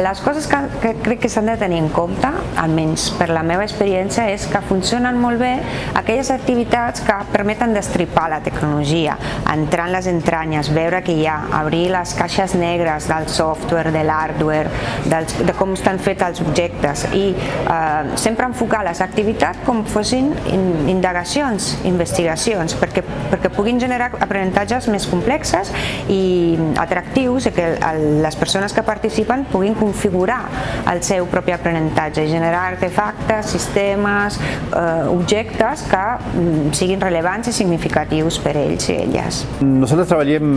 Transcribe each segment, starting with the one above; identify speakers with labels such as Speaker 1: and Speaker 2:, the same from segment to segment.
Speaker 1: les coses que, que crec que s'han de tenir en compte, almenys per la meva experiència, és que funcionen molt bé aquelles activitats que permeten destripar la tecnologia, entrar en les entranyes, veure què hi ha, obrir les caixes negres del software, de l'hardware, de com estan fets els objectes i eh, sempre enfocar les activitats com fossin indagacions, investigacions, perquè, perquè puguin generar aprenentatges més complexes i atractius i que les persones que participen puguin configurar el seu propi aprenentatge i generar artefactes, sistemes, eh, objectes que mm, siguin relevants i significatius per ells i elles.
Speaker 2: Nosaltres treballem,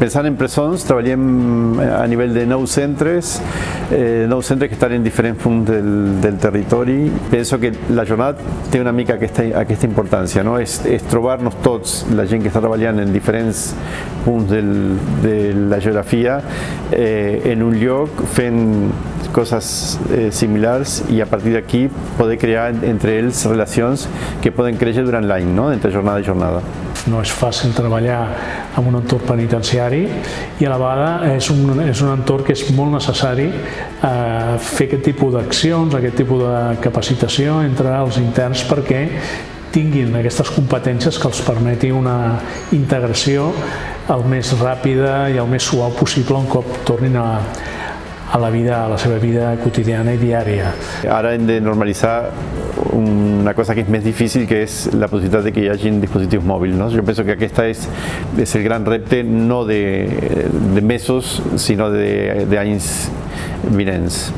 Speaker 2: pensant en presons, treballem a nivell de nous centres, eh, nous centres que estan en diferents punts del, del territori. Penso que la jornada té una mica aquesta, aquesta importància, no? és, és trobar-nos tots, la gent que està treballant en diferents punts del, de la geografia, eh, en un lloc fent coses eh, similars i a partir d'aquí poder crear entre ells relacions que poden créixer durant l'any, no? entre jornada i jornada.
Speaker 3: No és fàcil treballar en un entorn penitenciari i a la vegada és un, és un entorn que és molt necessari eh, fer aquest tipus d'accions, aquest tipus de capacitació entre els interns perquè tinguin aquestes competències que els permeti una integració el més ràpida i el més suau possible un cop tornin a, a la vida, a la seva vida quotidiana i diària.
Speaker 2: Ara hem de normalitzar una cosa que és més difícil, que és la possibilitat de que hi hagi dispositius mòbils. No? Jo penso que aquesta és, és el gran repte no de, de mesos, sinó d'anys vinents.